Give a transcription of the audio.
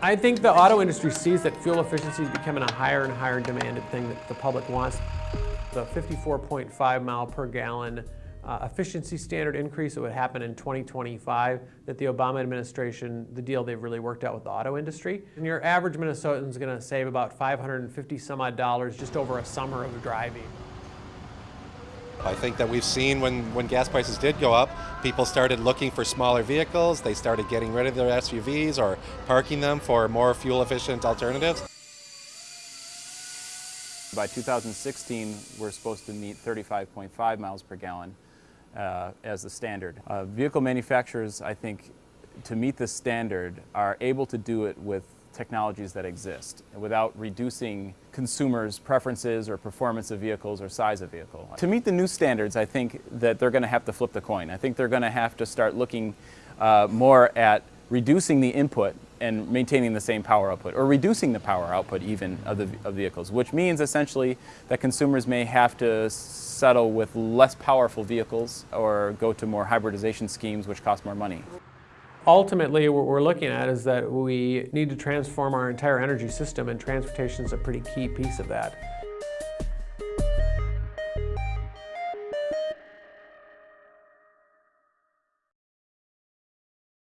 I think the auto industry sees that fuel efficiency is becoming a higher and higher demanded thing that the public wants. The 54.5 mile per gallon uh, efficiency standard increase that would happen in 2025 that the Obama administration, the deal they've really worked out with the auto industry. And your average Minnesotan is going to save about 550 some odd dollars just over a summer of driving. I think that we've seen when, when gas prices did go up, people started looking for smaller vehicles, they started getting rid of their SUVs or parking them for more fuel efficient alternatives. By 2016, we're supposed to meet 35.5 miles per gallon uh, as the standard. Uh, vehicle manufacturers, I think, to meet this standard are able to do it with technologies that exist without reducing consumers' preferences or performance of vehicles or size of vehicle. To meet the new standards, I think that they're going to have to flip the coin. I think they're going to have to start looking uh, more at reducing the input and maintaining the same power output, or reducing the power output even of the of vehicles, which means essentially that consumers may have to settle with less powerful vehicles or go to more hybridization schemes which cost more money. Ultimately, what we're looking at is that we need to transform our entire energy system, and transportation is a pretty key piece of that.